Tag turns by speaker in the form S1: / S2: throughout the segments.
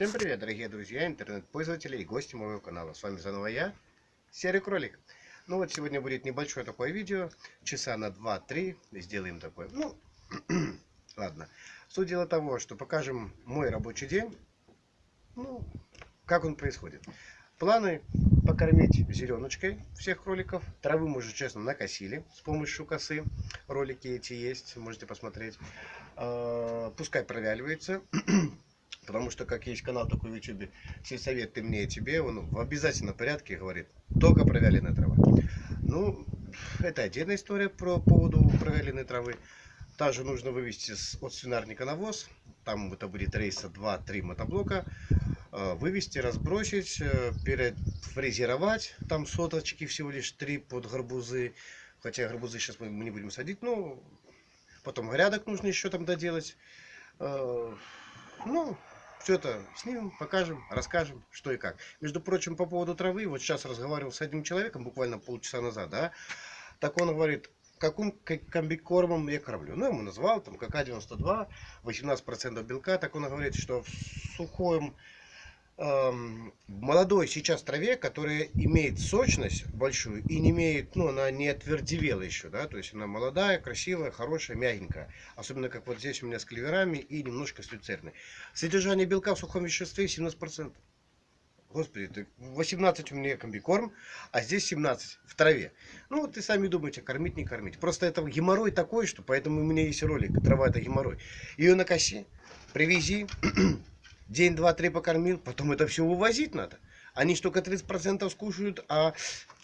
S1: Всем привет, дорогие друзья, интернет-пользователи и гости моего канала. С вами заново я, Серый Кролик. Ну вот сегодня будет небольшое такое видео, часа на 2-3 сделаем такое. Ну, ладно. Суть дела того, что покажем мой рабочий день, ну, как он происходит. Планы покормить зеленочкой всех кроликов. Травы мы уже, честно, накосили с помощью косы. Ролики эти есть, можете посмотреть. А, пускай провяливается. Потому что, как есть канал такой в YouTube, сельсовет ты мне и тебе, он в обязательном порядке говорит, только провяленная трава. Ну, это отдельная история про поводу провяленной травы. Также нужно вывести от свинарника навоз. Там это будет рейса 2-3 мотоблока. Э, вывести, разбросить, э, перефрезеровать. Там соточки всего лишь 3 под гарбузы. Хотя гарбузы сейчас мы не будем садить. Ну, потом грядок нужно еще там доделать. Ну, все это снимем, покажем, расскажем, что и как. Между прочим, по поводу травы, вот сейчас разговаривал с одним человеком, буквально полчаса назад, да, так он говорит, каким комбикормом я кормлю. Ну, ему назвал, там, КК-92, 18% белка, так он говорит, что в сухом молодой сейчас траве, которая имеет сочность большую и не имеет, ну, она не отвердевела еще, да, то есть она молодая, красивая, хорошая, мягенькая. Особенно как вот здесь у меня с клеверами и немножко с люцерной. Содержание белка в сухом веществе 17%. Господи, 18 у меня комбикорм, а здесь 17 в траве. Ну вот и сами думаете, кормить, не кормить. Просто это геморрой такой, что поэтому у меня есть ролик. Трава это геморрой. Ее на косе, привези, день, два, три покормил, потом это все вывозить надо. Они ж только 30% скушают, а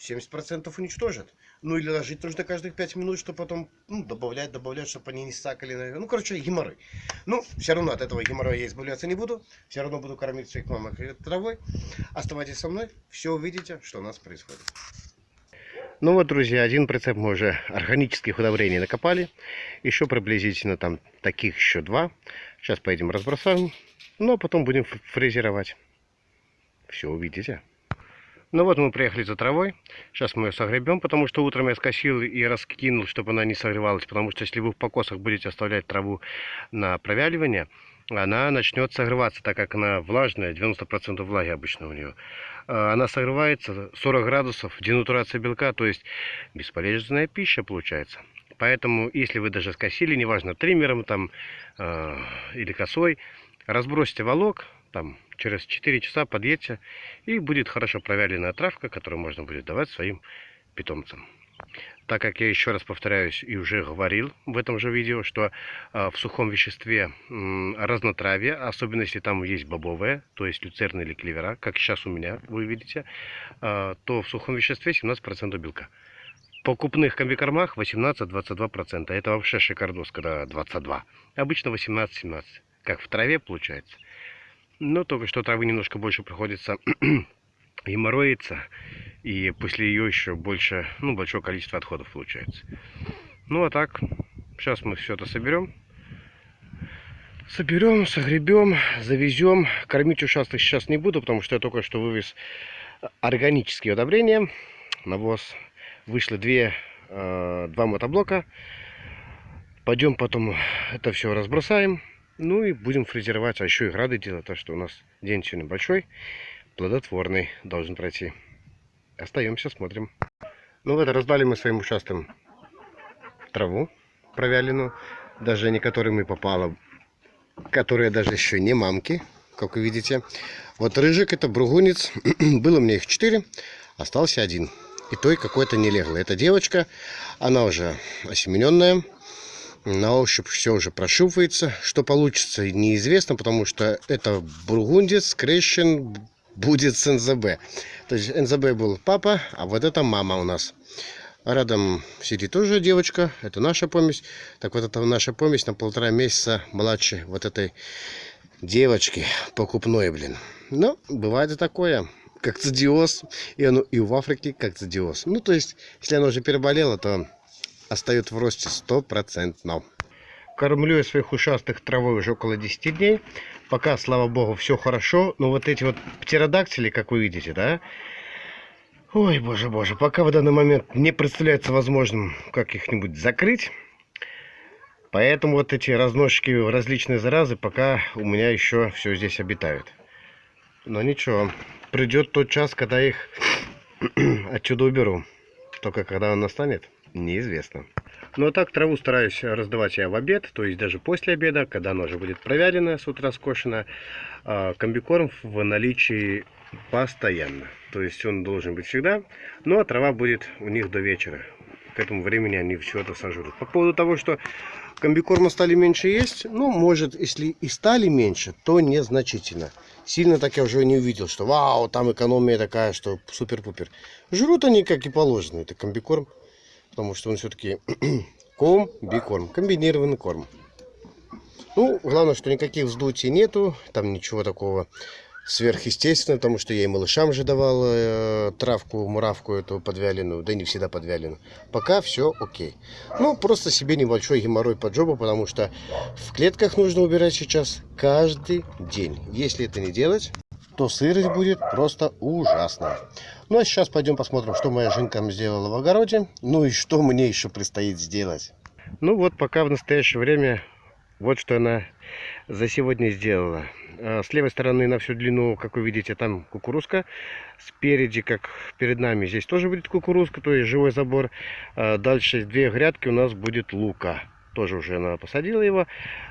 S1: 70% уничтожат. Ну или ложить нужно каждых 5 минут, чтобы потом ну, добавлять, добавлять, чтобы они не сакали. Ну, короче, геморрой. Ну, все равно от этого геморроя я избавляться не буду. Все равно буду кормить своих мамок травой. Оставайтесь со мной, все увидите, что у нас происходит. Ну вот, друзья, один прицеп мы уже органических удобрений накопали. Еще приблизительно там таких еще два. Сейчас поедем разбросаем. Ну, а потом будем фрезеровать. Все увидите. Ну вот мы приехали за травой. Сейчас мы ее согребем, потому что утром я скосил и раскинул, чтобы она не согревалась. Потому что если вы в покосах будете оставлять траву на провяливание, она начнет согреваться, так как она влажная, 90% влаги обычно у нее. А, она согревается 40 градусов, денатурация белка, то есть бесполезная пища получается. Поэтому, если вы даже скосили, неважно, триммером там э, или косой, разбросьте волок, там через 4 часа подъедьте, и будет хорошо провяленная травка, которую можно будет давать своим питомцам. Так как я еще раз повторяюсь и уже говорил в этом же видео, что э, в сухом веществе разнотравие, особенно если там есть бобовое, то есть люцерна или клевера, как сейчас у меня вы видите, э, то в сухом веществе 17% белка. В покупных комбикормах 18-22%. Это вообще шикардос, когда 22. Обычно 18-17 как в траве получается. Но только что травы немножко больше приходится геморроиться. И после ее еще больше, ну, большое количество отходов получается. Ну, а так, сейчас мы все это соберем. Соберем, согребем, завезем. Кормить ушастых сейчас не буду, потому что я только что вывез органические удобрения. Навоз. Вышло две, э, два мотоблока. Пойдем потом это все разбросаем. Ну и будем фрезеровать, а еще и грады делать, так что у нас день сегодня большой, плодотворный должен пройти. Остаемся, смотрим. Ну вот, раздали мы своим участкам траву провяленную, даже не которыми попало, которые даже еще не мамки, как вы видите. Вот рыжик, это бругунец, было мне их 4, остался один. И той какой-то не легло. Это девочка, она уже осемененная на ощупь все уже прошивается. Что получится, неизвестно, потому что это бургундец скрещен будет с НЗБ. То есть НЗБ был папа, а вот это мама у нас. Рядом сидит тоже девочка, это наша помесь. Так вот это наша помесь на полтора месяца младше вот этой девочки покупной, блин. Но бывает и такое, как цидиоз, и оно и в Африке как цидиоз. Ну, то есть, если оно уже переболело, то остается в росте стопроцентно. Кормлю я своих ушастых травой уже около 10 дней. Пока, слава богу, все хорошо. Но вот эти вот птеродактили, как вы видите, да? Ой, боже, боже. Пока в данный момент не представляется возможным как их-нибудь закрыть. Поэтому вот эти разносчики различные заразы пока у меня еще все здесь обитают. Но ничего, придет тот час, когда их отсюда уберу. Только когда он настанет, неизвестно. Ну а так траву стараюсь раздавать я в обед, то есть даже после обеда, когда она уже будет провялена, с утра скошена. А комбикорм в наличии постоянно. То есть он должен быть всегда. Ну а трава будет у них до вечера. К этому времени они это сожрут. По поводу того, что комбикорма стали меньше есть, ну, может, если и стали меньше, то незначительно. Сильно так я уже не увидел, что вау, там экономия такая, что супер-пупер. Жрут они, как и положено, это комбикорм, потому что он все-таки комбикорм, комбинированный корм. Ну, главное, что никаких вздутий нету, там ничего такого сверхъестественно, потому что я и малышам же давал э, травку, муравку эту подвяленную, да не всегда подвяленную. Пока все окей. Ну, просто себе небольшой геморрой под жопу, потому что в клетках нужно убирать сейчас каждый день. Если это не делать, то сырость будет просто ужасная. Ну, а сейчас пойдем посмотрим, что моя жинка сделала в огороде. Ну и что мне еще предстоит сделать. Ну вот, пока в настоящее время вот что она за сегодня сделала. А, с левой стороны на всю длину, как вы видите, там кукурузка. Спереди, как перед нами, здесь тоже будет кукурузка, то есть живой забор. А, дальше две грядки у нас будет лука. Тоже уже она посадила его.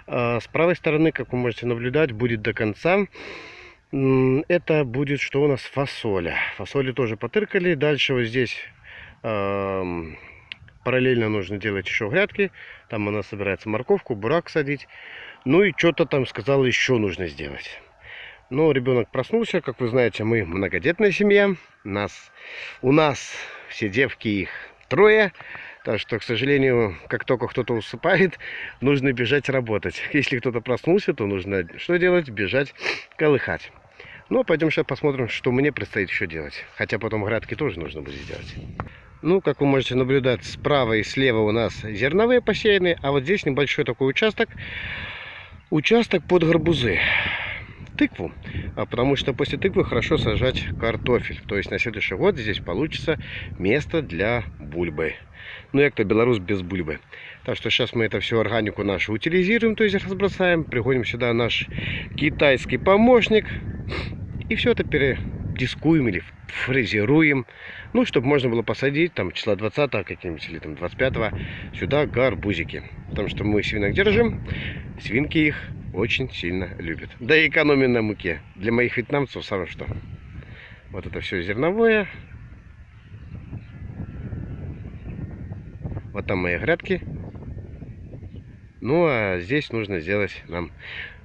S1: А, с правой стороны, как вы можете наблюдать, будет до конца. Это будет что у нас фасоля. Фасоли тоже потыркали. Дальше вот здесь параллельно нужно делать еще грядки. Там она собирается морковку, бурак садить. Ну и что-то там сказала еще нужно сделать. Но ребенок проснулся. Как вы знаете, мы многодетная семья. Нас, у нас все девки их трое. Так что, к сожалению, как только кто-то усыпает, нужно бежать работать. Если кто-то проснулся, то нужно что делать? Бежать колыхать. Ну, пойдем сейчас посмотрим, что мне предстоит еще делать. Хотя потом градки тоже нужно будет сделать. Ну, как вы можете наблюдать, справа и слева у нас зерновые посеяны, а вот здесь небольшой такой участок, участок под гарбузы, тыкву, а потому что после тыквы хорошо сажать картофель. То есть на следующий год здесь получится место для бульбы. Ну, як-то белорус без бульбы. Так что сейчас мы это всю органику нашу утилизируем, то есть разбросаем, пригоним сюда наш китайский помощник и все это передискуем или фрезеруем. Ну, чтобы можно было посадить там числа 20 каким-нибудь или там 25 сюда гарбузики. Потому что мы свинок держим, свинки их очень сильно любят. Да и экономия на муке. Для моих вьетнамцев самое что. Вот это все зерновое. Вот там мои грядки. Ну, а здесь нужно сделать нам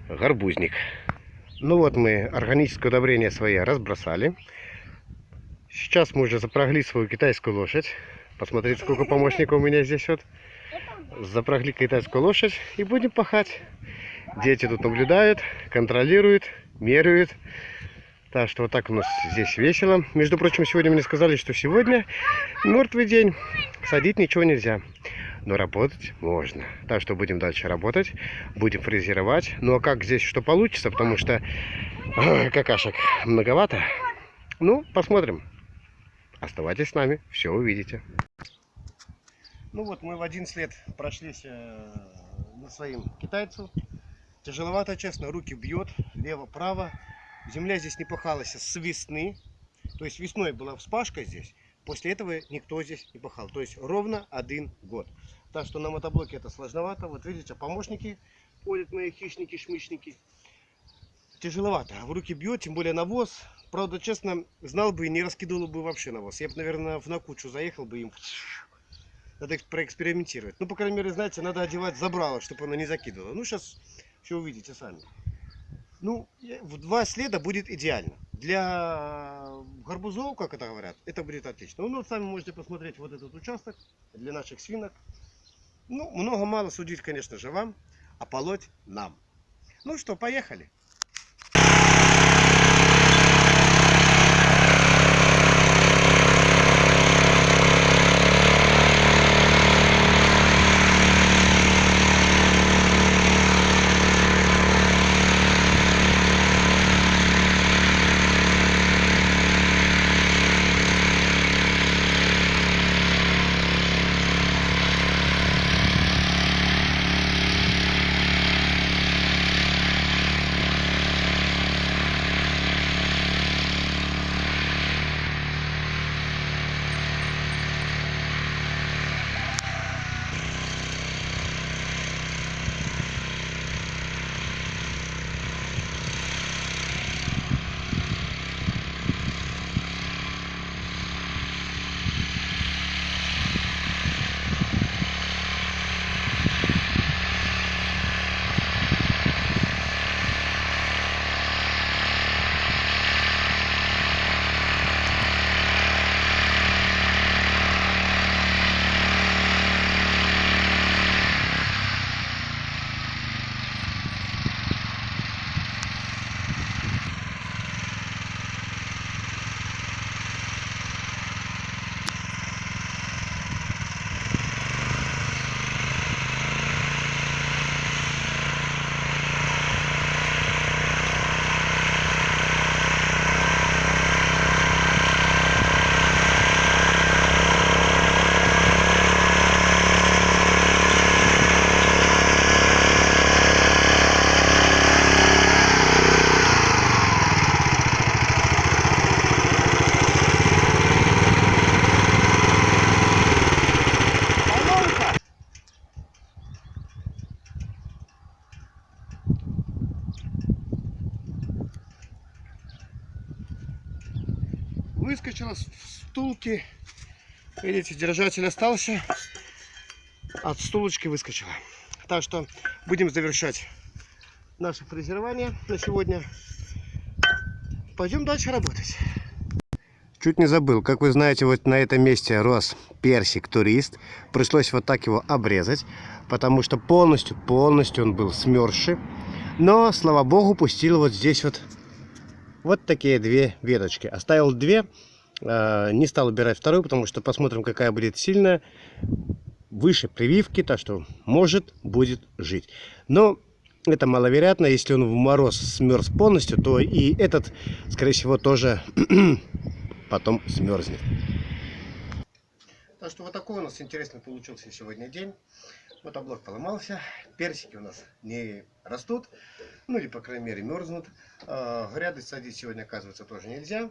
S1: гарбузник. Ну вот мы органическое удобрение свои разбросали. Сейчас мы уже запрягли свою китайскую лошадь. Посмотрите, сколько помощников у меня здесь вот. Запрягли китайскую лошадь и будем пахать. Дети тут наблюдают, контролируют, меряют. Так что вот так у нас здесь весело. Между прочим, сегодня мне сказали, что сегодня мертвый день. Садить ничего нельзя. Но работать можно. Так что будем дальше работать. Будем фрезеровать. Ну а как здесь что получится, потому что какашек многовато. Ну, посмотрим. Оставайтесь с нами, все увидите. Ну вот, мы в 11 лет прошлись э, на своим китайцу. Тяжеловато, честно, руки бьет, лево-право. Земля здесь не пахалась с весны. То есть весной была вспашка здесь. После этого никто здесь не пахал. То есть ровно один год. Так что на мотоблоке это сложновато. Вот видите, помощники ходят мои хищники-шмычники. Тяжеловато. В руки бьет, тем более навоз. Правда, честно, знал бы и не раскидывал бы вообще на вас. Я бы, наверное, в накучу заехал бы им. Надо проэкспериментировать. Ну, по крайней мере, знаете, надо одевать забрало, чтобы оно не закидывало. Ну, сейчас все увидите сами. Ну, в два следа будет идеально. Для гарбузов, как это говорят, это будет отлично. Ну, вот сами можете посмотреть вот этот участок для наших свинок. Ну, много-мало судить, конечно же, вам, а полоть нам. Ну что, поехали. С стулки. Видите, держатель остался. От стулочки выскочила. Так что будем завершать наше фрезерование на сегодня. Пойдем дальше работать. Чуть не забыл, как вы знаете, вот на этом месте рос персик турист. Пришлось вот так его обрезать, потому что полностью, полностью он был смерзший. Но, слава богу, пустил вот здесь вот вот такие две веточки. Оставил две, не стал убирать вторую, потому что посмотрим, какая будет сильная. Выше прививки, так что может будет жить. Но это маловероятно, если он в мороз смерз полностью, то и этот, скорее всего, тоже потом смерзнет. Так что вот такой у нас интересный получился сегодня день. Вот облак поломался, персики у нас не растут, ну или по крайней мере мерзнут. А, гряды садить сегодня оказывается тоже нельзя.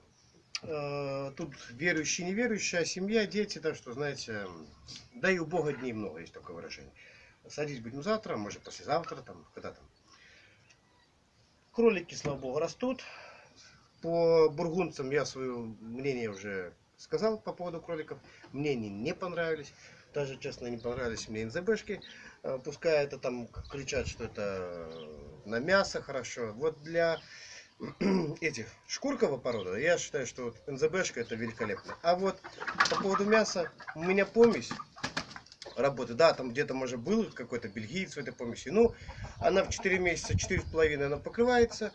S1: А, тут верующие, неверующая семья, дети, так что, знаете, да и у Бога дней много, есть такое выражение. Садить будем завтра, может послезавтра, там, когда там. Кролики, слава богу, растут. По бургунцам я свое мнение уже сказал по поводу кроликов. Мне они не понравились. Даже, честно, не понравились мне НЗБшки. Э, пускай это там кричат, что это на мясо хорошо. Вот для этих шкуркового порода, я считаю, что вот НЗБшка это великолепно. А вот по поводу мяса, у меня помесь работы. Да, там где-то, может, был какой-то бельгиец в этой помеси. Ну, она в 4 месяца, 4,5 она покрывается.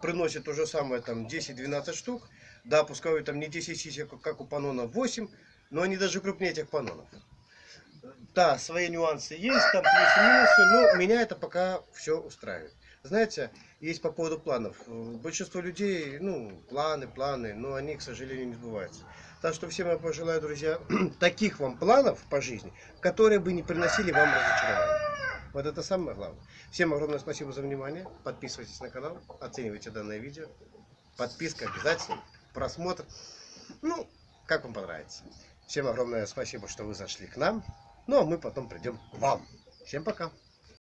S1: Приносит то же самое, там, 10-12 штук. Да, пускай там не 10 сисек, как у панона, 8. Но они даже крупнее этих панонов. Да, свои нюансы есть, там плюсы минусы, но меня это пока все устраивает. Знаете, есть по поводу планов. Большинство людей, ну, планы, планы, но они, к сожалению, не сбываются. Так что всем я пожелаю, друзья, таких вам планов по жизни, которые бы не приносили вам разочарования. Вот это самое главное. Всем огромное спасибо за внимание. Подписывайтесь на канал, оценивайте данное видео. Подписка обязательно, просмотр. Ну, как вам понравится. Всем огромное спасибо, что вы зашли к нам. Ну, а мы потом придем к вам. Всем пока.